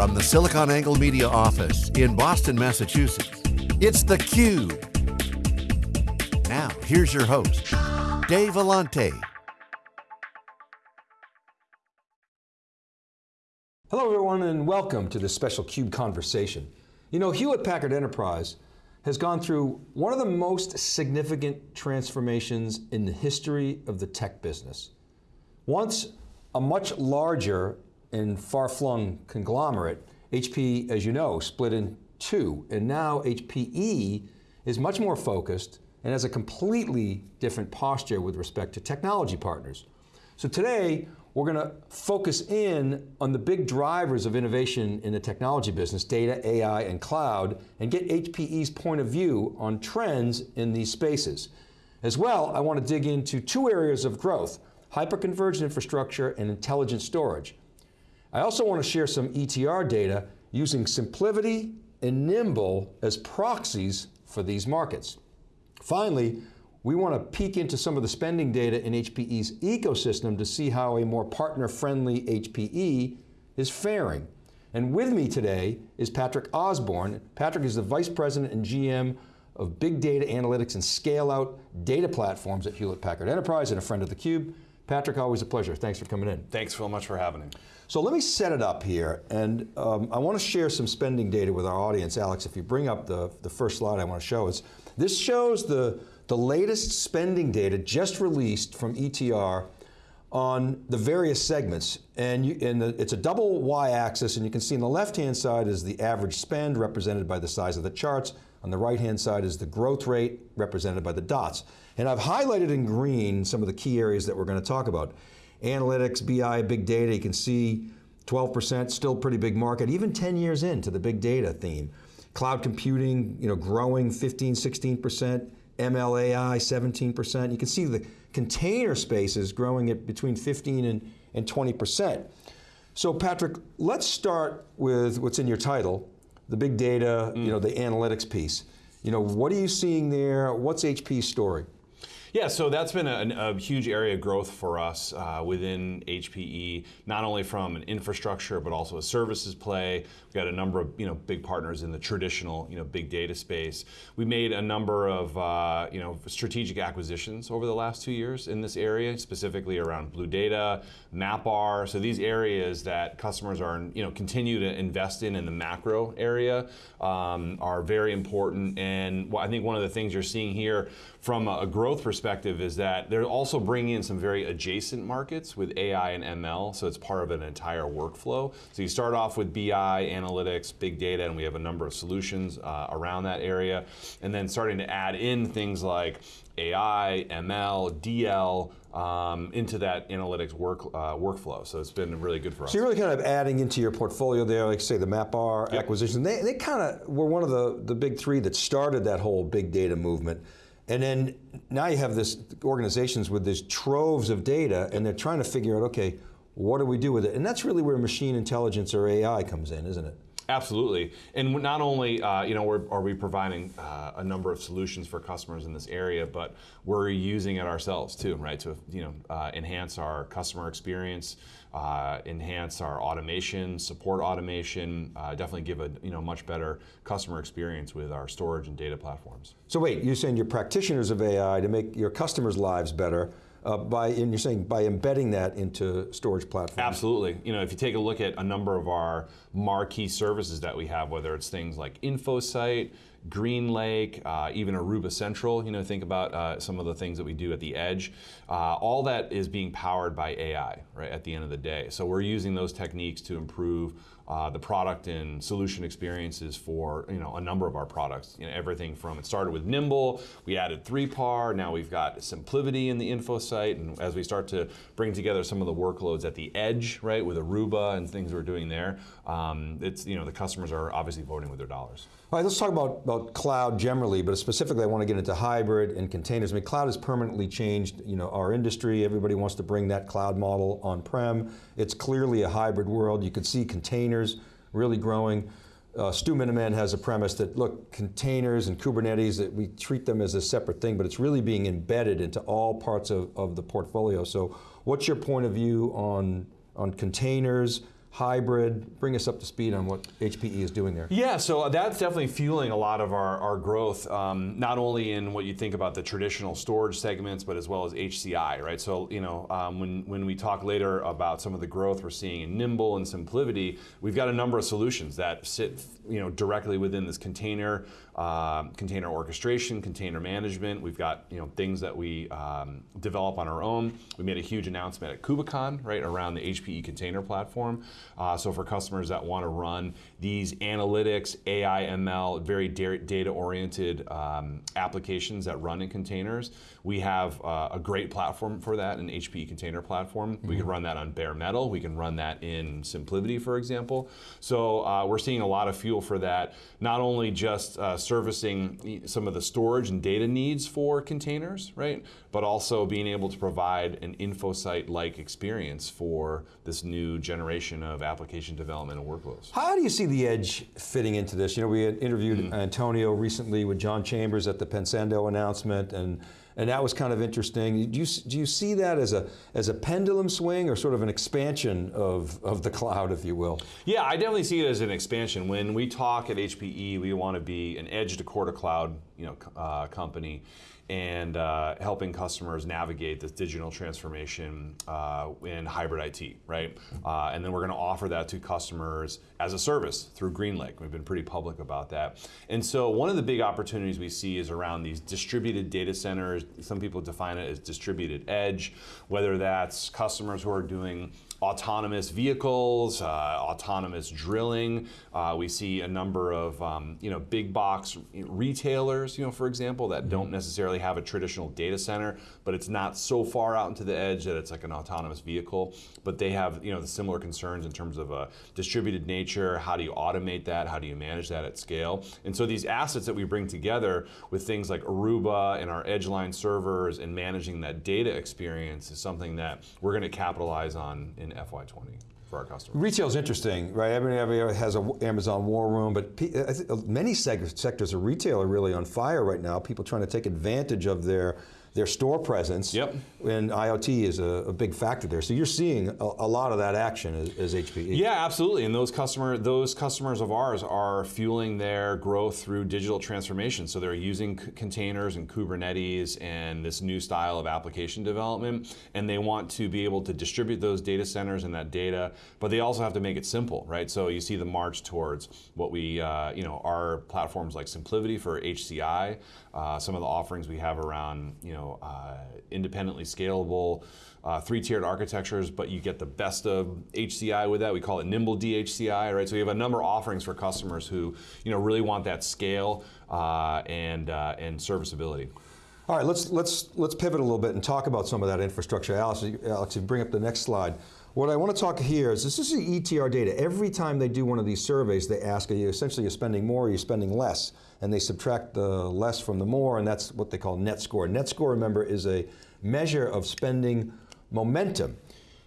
From the SiliconANGLE Media office in Boston, Massachusetts, it's theCUBE. Now, here's your host, Dave Vellante. Hello everyone and welcome to this special CUBE conversation. You know, Hewlett Packard Enterprise has gone through one of the most significant transformations in the history of the tech business. Once a much larger and far-flung conglomerate, HP, as you know, split in two, and now HPE is much more focused and has a completely different posture with respect to technology partners. So today, we're going to focus in on the big drivers of innovation in the technology business, data, AI, and cloud, and get HPE's point of view on trends in these spaces. As well, I want to dig into two areas of growth, hyperconverged infrastructure and intelligent storage. I also want to share some ETR data using SimpliVity and Nimble as proxies for these markets. Finally, we want to peek into some of the spending data in HPE's ecosystem to see how a more partner-friendly HPE is faring. And with me today is Patrick Osborne. Patrick is the Vice President and GM of Big Data Analytics and Scale Out Data Platforms at Hewlett Packard Enterprise and a friend of theCUBE. Patrick, always a pleasure. Thanks for coming in. Thanks so much for having me. So let me set it up here, and um, I want to share some spending data with our audience. Alex, if you bring up the, the first slide I want to show is, this shows the, the latest spending data just released from ETR on the various segments. And, you, and the, it's a double y-axis, and you can see on the left-hand side is the average spend represented by the size of the charts. On the right-hand side is the growth rate represented by the dots. And I've highlighted in green some of the key areas that we're going to talk about. Analytics, BI, big data, you can see 12%, still pretty big market, even 10 years into the big data theme. Cloud computing, you know, growing 15, 16%, ML AI 17%. You can see the container spaces growing at between 15 and, and 20%. So Patrick, let's start with what's in your title, the big data, mm. you know, the analytics piece. You know, what are you seeing there? What's HP's story? Yeah, so that's been a, a huge area of growth for us uh, within HPE, not only from an infrastructure, but also a services play. We've got a number of you know, big partners in the traditional you know, big data space. We made a number of uh, you know, strategic acquisitions over the last two years in this area, specifically around BlueData, MapR, so these areas that customers are you know, continue to invest in in the macro area um, are very important. And I think one of the things you're seeing here from a growth perspective is that they're also bringing in some very adjacent markets with AI and ML, so it's part of an entire workflow. So you start off with BI, analytics, big data, and we have a number of solutions uh, around that area, and then starting to add in things like AI, ML, DL, um, into that analytics work uh, workflow. So it's been really good for us. So you're really kind of adding into your portfolio there, like say the MapR yep. acquisition. They, they kind of were one of the, the big three that started that whole big data movement. And then now you have this organizations with these troves of data and they're trying to figure out, okay, what do we do with it? And that's really where machine intelligence or AI comes in, isn't it? Absolutely, and not only uh, you know are we providing uh, a number of solutions for customers in this area, but we're using it ourselves too, right? To you know uh, enhance our customer experience, uh, enhance our automation, support automation, uh, definitely give a you know much better customer experience with our storage and data platforms. So wait, you're saying you're practitioners of AI to make your customers' lives better uh, by, and you're saying by embedding that into storage platforms? Absolutely. You know, if you take a look at a number of our marquee services that we have, whether it's things like InfoSight, GreenLake, uh, even Aruba Central, you know, think about uh, some of the things that we do at the edge. Uh, all that is being powered by AI, right, at the end of the day. So we're using those techniques to improve uh, the product and solution experiences for you know a number of our products. You know, everything from it started with Nimble, we added 3PAR, now we've got SimpliVity in the InfoSight, and as we start to bring together some of the workloads at the edge, right, with Aruba and things we're doing there, um, it's you know the customers are obviously voting with their dollars. All right, let's talk about, about cloud generally, but specifically I want to get into hybrid and containers. I mean, cloud has permanently changed you know, our industry. Everybody wants to bring that cloud model on-prem. It's clearly a hybrid world. You can see containers really growing. Uh, Stu Miniman has a premise that, look, containers and Kubernetes, that we treat them as a separate thing, but it's really being embedded into all parts of, of the portfolio. So what's your point of view on, on containers, hybrid. Bring us up to speed on what HPE is doing there. Yeah, so that's definitely fueling a lot of our, our growth, um, not only in what you think about the traditional storage segments, but as well as HCI, right? So, you know, um, when, when we talk later about some of the growth we're seeing in Nimble and SimpliVity, we've got a number of solutions that sit, you know, directly within this container, uh, container orchestration, container management. We've got, you know, things that we um, develop on our own. We made a huge announcement at KubeCon, right, around the HPE container platform. Uh, so for customers that want to run these analytics, AI, ML, very data-oriented um, applications that run in containers, we have uh, a great platform for that, an HPE container platform. Mm-hmm. We can run that on bare metal. We can run that in SimpliVity, for example. So uh, we're seeing a lot of fuel for that, not only just uh, servicing some of the storage and data needs for containers, right, but also being able to provide an InfoSight-like experience for this new generation of application development and workloads. How do you see the edge fitting into this? You know, we had interviewed mm -hmm. Antonio recently with John Chambers at the Pensando announcement, and and that was kind of interesting. Do you, do you see that as a, as a pendulum swing or sort of an expansion of, of the cloud, if you will? Yeah, I definitely see it as an expansion. When we talk at HPE, we want to be an edge to core to cloud you know, uh, company and uh, helping customers navigate this digital transformation uh, in hybrid IT, right? Uh, and then we're going to offer that to customers as a service through GreenLake. We've been pretty public about that. And so one of the big opportunities we see is around these distributed data centers. Some people define it as distributed edge, whether that's customers who are doing autonomous vehicles, uh, autonomous drilling. Uh, we see a number of um, you know big box retailers, you know, for example, that don't mm-hmm. necessarily have a traditional data center, but it's not so far out into the edge that it's like an autonomous vehicle. But they have you know the similar concerns in terms of a distributed nature. How do you automate that? How do you manage that at scale? And so these assets that we bring together with things like Aruba and our Edgeline servers and managing that data experience is something that we're going to capitalize on in FY20 for our customers. Retail is interesting, right? Everybody has an Amazon war room, but many sectors of retail are really on fire right now. People trying to take advantage of their their store presence. Yep. And IoT is a, a big factor there. So you're seeing a, a lot of that action as, as, HPE. Yeah, absolutely. And those customer those customers of ours are fueling their growth through digital transformation. So they're using containers and Kubernetes and this new style of application development, and they want to be able to distribute those data centers and that data, but they also have to make it simple, right? So you see the march towards what we, uh, you know, our platforms like SimpliVity for HCI, uh, some of the offerings we have around, you know, uh, independently scalable, uh, three-tiered architectures, but you get the best of HCI with that. We call it Nimble DHCI, right? So we have a number of offerings for customers who, you know, really want that scale uh, and uh, and serviceability. All right, let's let's let's pivot a little bit and talk about some of that infrastructure. Alex, Alex, you bring up the next slide. What I want to talk here is this is the ETR data. Every time they do one of these surveys, they ask, are you essentially you're spending more, or you're spending less? And they subtract the less from the more, and that's what they call net score. Net score, remember, is a measure of spending momentum.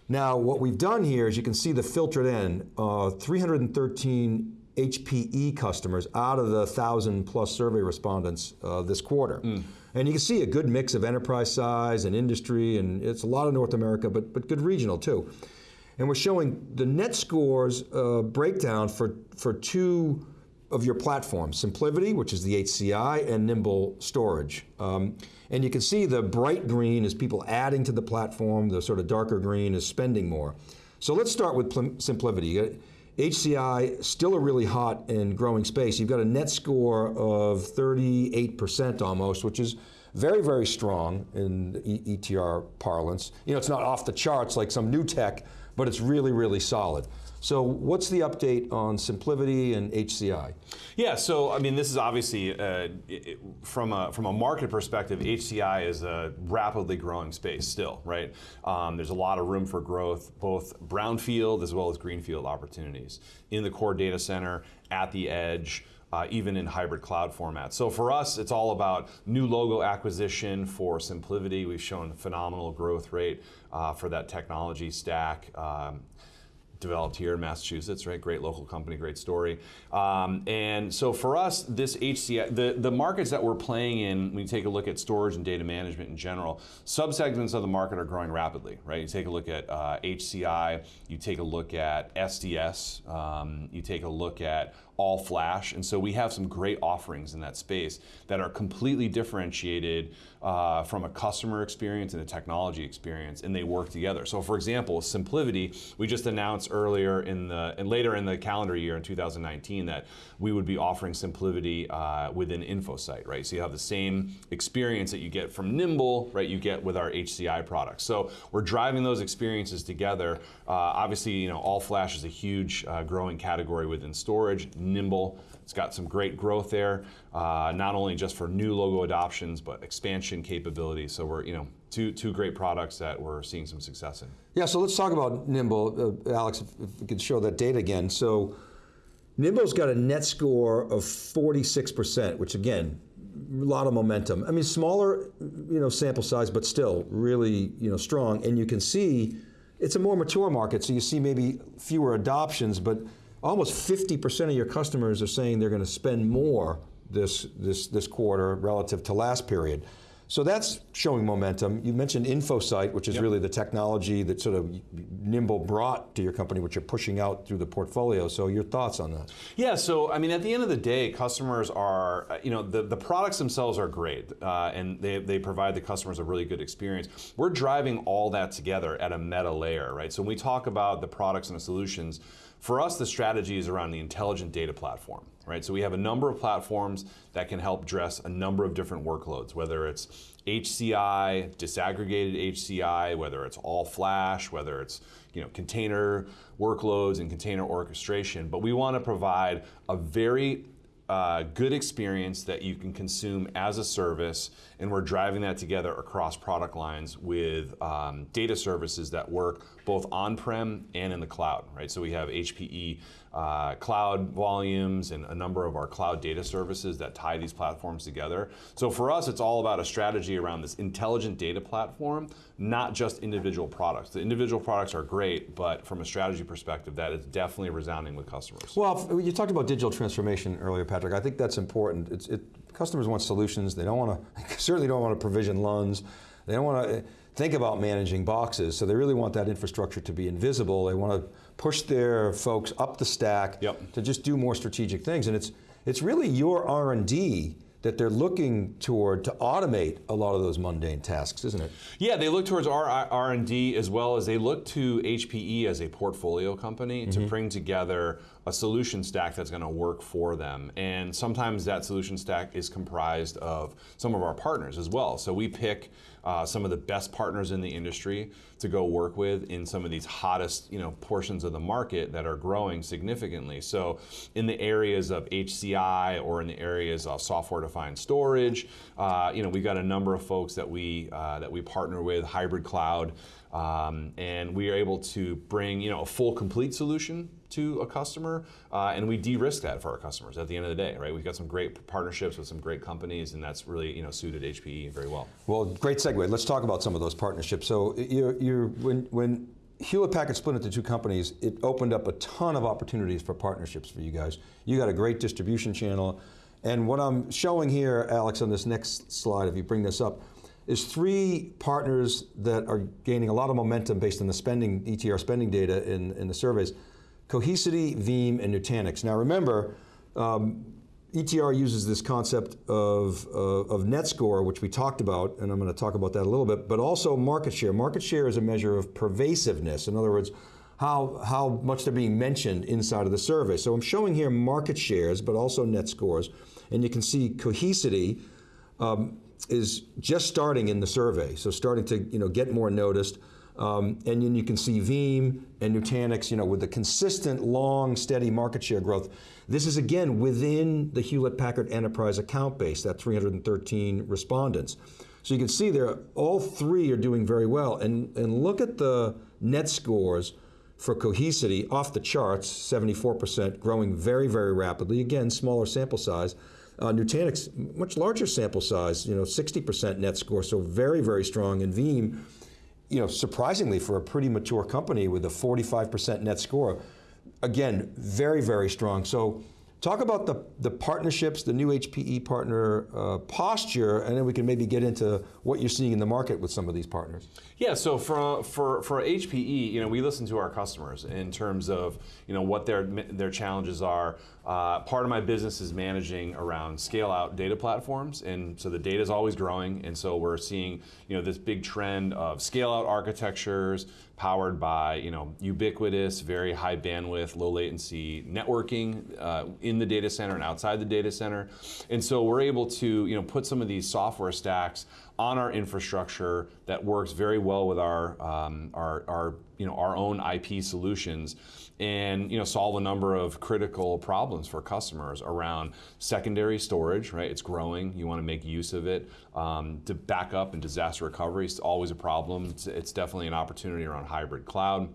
Now, what we've done here is you can see the filtered in, uh, 313 HPE customers out of the 1,000 plus survey respondents uh, this quarter. Mm. And you can see a good mix of enterprise size and industry, and it's a lot of North America, but, but good regional too. And we're showing the net scores uh, breakdown for, for two of your platform, SimpliVity, which is the HCI, and Nimble Storage. Um, and you can see the bright green is people adding to the platform, the sort of darker green is spending more. So let's start with SimpliVity. HCI, still a really hot and growing space. You've got a net score of 38% almost, which is very, very strong in ETR parlance. You know, it's not off the charts like some new tech, but it's really, really solid. So what's the update on SimpliVity and HCI? Yeah, so I mean, this is obviously, uh, it, from, a, from a market perspective, HCI is a rapidly growing space still, right? Um, there's a lot of room for growth, both brownfield as well as greenfield opportunities in the core data center, at the edge, uh, even in hybrid cloud formats. So for us, it's all about new logo acquisition for SimpliVity. We've shown phenomenal growth rate uh, for that technology stack. Um, developed here in Massachusetts, right? Great local company, great story. Um, and so for us, this HCI, the, the markets that we're playing in, when you take a look at storage and data management in general, subsegments of the market are growing rapidly, right? You take a look at uh, HCI, you take a look at SDS, um, you take a look at all flash. And so we have some great offerings in that space that are completely differentiated uh, from a customer experience and a technology experience, and they work together. So, for example, SimpliVity, we just announced earlier in the and later in the calendar year in 2019 that we would be offering SimpliVity uh, within InfoSight, right? So you have the same experience that you get from Nimble, right? You get with our HCI products. So we're driving those experiences together. Uh, obviously, you know, all flash is a huge uh, growing category within storage nimble. It's got some great growth there, uh, not only just for new logo adoptions, but expansion capabilities. So we're, you know, two, two great products that we're seeing some success in. Yeah, so let's talk about Nimble. Uh, Alex, if, if we could show that data again. So Nimble's got a net score of 46%, which again, a lot of momentum. I mean, smaller, you know, sample size, but still really, you know, strong. And you can see it's a more mature market, so you see maybe fewer adoptions, but almost 50% of your customers are saying they're going to spend more this, this, this quarter relative to last period. So that's showing momentum. You mentioned InfoSight, which is yep. really the technology that sort of Nimble brought to your company, which you're pushing out through the portfolio. So your thoughts on that? Yeah, so I mean, at the end of the day, customers are, you know, the, the products themselves are great, uh, and they, they provide the customers a really good experience. We're driving all that together at a meta layer, right? So when we talk about the products and the solutions, for us, the strategy is around the intelligent data platform, right? So we have a number of platforms that can help address a number of different workloads, whether it's HCI, disaggregated HCI, whether it's all flash, whether it's you know container workloads and container orchestration. But we want to provide a very uh, good experience that you can consume as a service, and we're driving that together across product lines with um, data services that work both on-prem and in the cloud, right? So we have HPE uh, cloud volumes and a number of our cloud data services that tie these platforms together. So for us, it's all about a strategy around this intelligent data platform, not just individual products. The individual products are great, but from a strategy perspective, that is definitely resounding with customers. Well, you talked about digital transformation earlier, Patrick. I think that's important. It's, it, customers want solutions. They don't want to, certainly don't want to provision LUNs. They don't want to think about managing boxes, so they really want that infrastructure to be invisible. They want to push their folks up the stack yep. to just do more strategic things. And it's, it's really your R&D that they're looking toward to automate a lot of those mundane tasks, isn't it? Yeah, they look towards our R&D as well as they look to HPE as a portfolio company mm -hmm. to mm-hmm. bring together a solution stack that's going to work for them. And sometimes that solution stack is comprised of some of our partners as well. So we pick uh, some of the best partners in the industry to go work with in some of these hottest you know, portions of the market that are growing significantly. So in the areas of HCI or in the areas of software-defined storage, uh, you know, we've got a number of folks that we, uh, that we partner with, hybrid cloud, um, and we are able to bring you know, a full complete solution to a customer, uh, and we de-risk that for our customers at the end of the day, right? We've got some great partnerships with some great companies, and that's really you know suited HPE very well. Well, great segue. Let's talk about some of those partnerships. So you're, you're when when Hewlett Packard split into two companies, it opened up a ton of opportunities for partnerships for you guys. You got a great distribution channel, and what I'm showing here, Alex, on this next slide, if you bring this up, is three partners that are gaining a lot of momentum based on the spending, ETR spending data in, in the surveys. Cohesity, Veeam, and Nutanix. Now remember, um, ETR uses this concept of, uh, of net score, which we talked about, and I'm going to talk about that a little bit, but also market share. Market share is a measure of pervasiveness. In other words, how, how much they're being mentioned inside of the survey. So I'm showing here market shares, but also net scores. And you can see Cohesity, um, is just starting in the survey, so starting to you know get more noticed. Um, and then you can see Veeam and Nutanix, you know, with the consistent, long, steady market share growth. This is again within the Hewlett Packard Enterprise account base, that 313 respondents. So you can see there, all three are doing very well. And, and look at the net scores for Cohesity off the charts, 74%, growing very, very rapidly. Again, smaller sample size. Uh, Nutanix, much larger sample size, you know, 60% net score, so very, very strong. And Veeam, you know, surprisingly for a pretty mature company with a 45% net score, again, very, very strong. So talk about the, the partnerships, the new HPE partner uh, posture, and then we can maybe get into what you're seeing in the market with some of these partners. Yeah, so for, for, for HPE, you know, we listen to our customers in terms of, you know, what their, their challenges are. Uh, part of my business is managing around scale out data platforms, and so the data is always growing, and so we're seeing, you know, this big trend of scale out architectures powered by, you know, ubiquitous, very high bandwidth, low latency networking uh, in the data center and outside the data center. And so we're able to, you know, put some of these software stacks on our infrastructure that works very well with our, um, our, our, you know, our own IP solutions and you know, solve a number of critical problems for customers around secondary storage, right? It's growing, you want to make use of it. Um, to backup and disaster recovery is always a problem. It's, it's definitely an opportunity around hybrid cloud.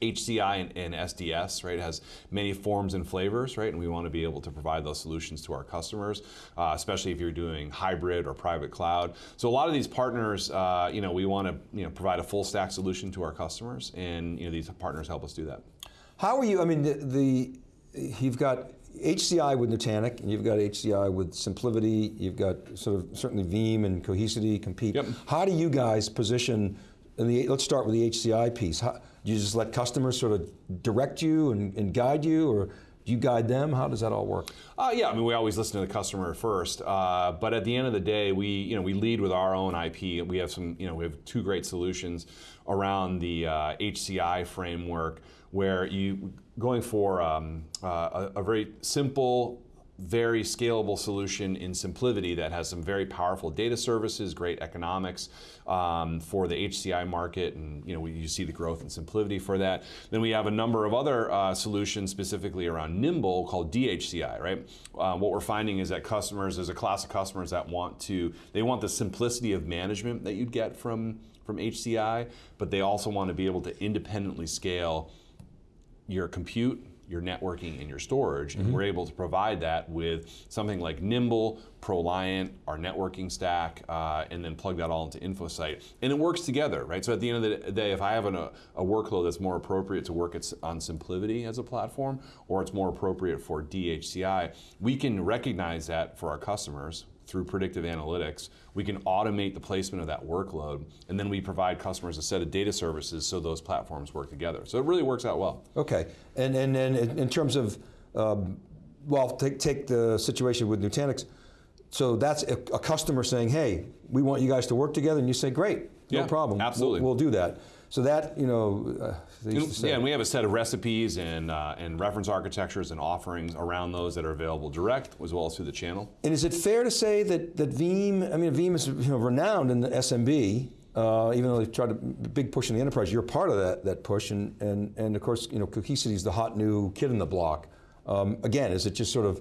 HCI and, and, SDS, right, has many forms and flavors, right, and we want to be able to provide those solutions to our customers, uh, especially if you're doing hybrid or private cloud. So a lot of these partners, uh, you know, we want to you know provide a full stack solution to our customers, and you know these partners help us do that. How are you? I mean, the, the you've got HCI with Nutanix, and you've got HCI with SimpliVity. You've got sort of certainly Veeam and Cohesity compete. Yep. How do you guys position? The, let's start with the HCI piece. How, do you just let customers sort of direct you and, and guide you, or do you guide them? How does that all work? Uh, yeah, I mean, we always listen to the customer first, uh, but at the end of the day, we you know we lead with our own IP. We have some you know we have two great solutions around the uh, HCI framework where you going for um, uh, a, a very simple very scalable solution in SimpliVity that has some very powerful data services, great economics um, for the HCI market, and you know you see the growth in SimpliVity for that. Then we have a number of other uh, solutions specifically around Nimble called DHCI. Right. Uh, what we're finding is that customers, there's a class of customers that want to, they want the simplicity of management that you'd get from from HCI, but they also want to be able to independently scale your compute your networking and your storage, mm-hmm. and we're able to provide that with something like Nimble, ProLiant, our networking stack, uh, and then plug that all into InfoSight. And it works together, right? So at the end of the day, if I have an, a, a, workload that's more appropriate to work on SimpliVity as a platform, or it's more appropriate for DHCI, we can recognize that for our customers through predictive analytics, we can automate the placement of that workload, and then we provide customers a set of data services so those platforms work together. So it really works out well. Okay, and and, and in terms of, um, well, take, take the situation with Nutanix, so that's a, a, customer saying, hey, we want you guys to work together, and you say, great, no yeah, problem. Absolutely. We'll, we'll do that. So that, you know, uh, yeah, and we have a set of recipes and, uh, and reference architectures and offerings around those that are available direct as well as through the channel. And is it fair to say that, that Veeam, I mean, Veeam is you know, renowned in the SMB, uh, even though they've tried a big push in the enterprise, you're part of that, that push, and, and, and of course, you know, Cohesity is the hot new kid in the block. Um, again, is it just sort of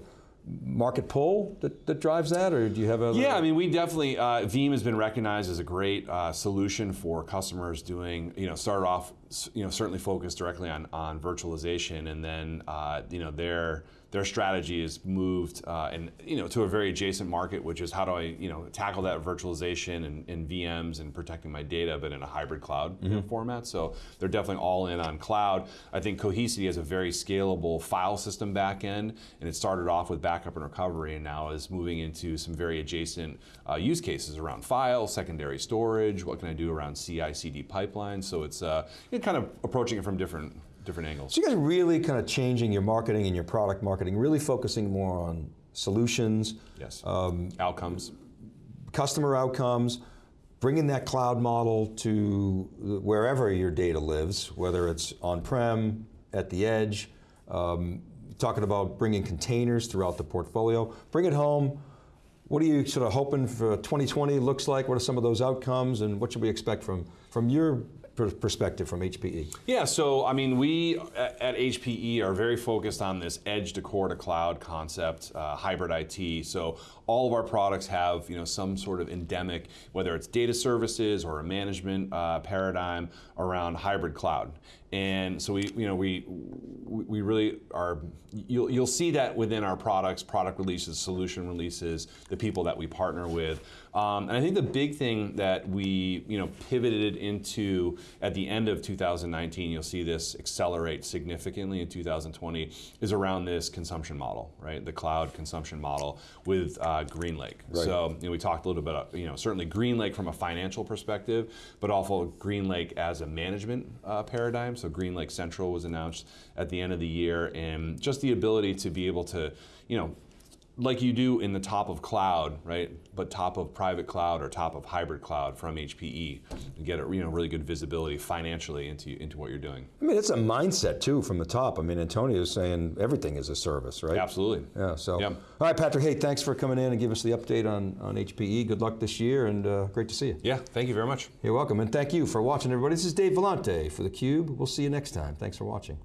market pull that, that drives that, or do you have other? Yeah, I mean, we definitely, uh, Veeam has been recognized as a great uh, solution for customers doing, you know, started off, you know, certainly focused directly on, on virtualization, and then, uh, you know, their their strategy is moved uh, and you know to a very adjacent market, which is how do I you know tackle that virtualization and, and VMs and protecting my data, but in a hybrid cloud mm -hmm. you know, mm-hmm. format. So they're definitely all in on cloud. I think Cohesity has a very scalable file system backend, and it started off with backup and recovery, and now is moving into some very adjacent uh, use cases around file, secondary storage. What can I do around CI/CD pipelines? So it's uh, kind of approaching it from different different angles. So you guys are really kind of changing your marketing and your product marketing, really focusing more on solutions. Yes, um, outcomes. Customer outcomes, bringing that cloud model to wherever your data lives, whether it's on-prem, at the edge, um, talking about bringing containers throughout the portfolio. Bring it home, what are you sort of hoping for 2020 looks like? What are some of those outcomes and what should we expect from, from your perspective from HPE? Yeah, so I mean, we at HPE are very focused on this edge to core to cloud concept, uh, hybrid IT. So all of our products have you know some sort of endemic, whether it's data services or a management uh, paradigm around hybrid cloud. And so we, you know, we we really are. You'll you'll see that within our products, product releases, solution releases, the people that we partner with. Um, and I think the big thing that we, you know, pivoted into at the end of 2019, you'll see this accelerate significantly in 2020, is around this consumption model, right? The cloud consumption model with uh, GreenLake. Right. So you know, we talked a little bit, about, you know, certainly GreenLake from a financial perspective, but also GreenLake as a management uh, paradigm. So GreenLake Central was announced at the end of the year, and just the ability to be able to, you know, like you do in the top of cloud, right? But top of private cloud or top of hybrid cloud from HPE, and get a you know really good visibility financially into into what you're doing. I mean, it's a mindset too from the top. I mean, Antonio is saying everything is a service, right? Absolutely. Yeah. So, Yeah. all right, Patrick. Hey, thanks for coming in and give us the update on on HPE. Good luck this year, and uh, great to see you. Yeah. Thank you very much. You're welcome, and thank you for watching, everybody. This is Dave Vellante for theCUBE. We'll see you next time. Thanks for watching.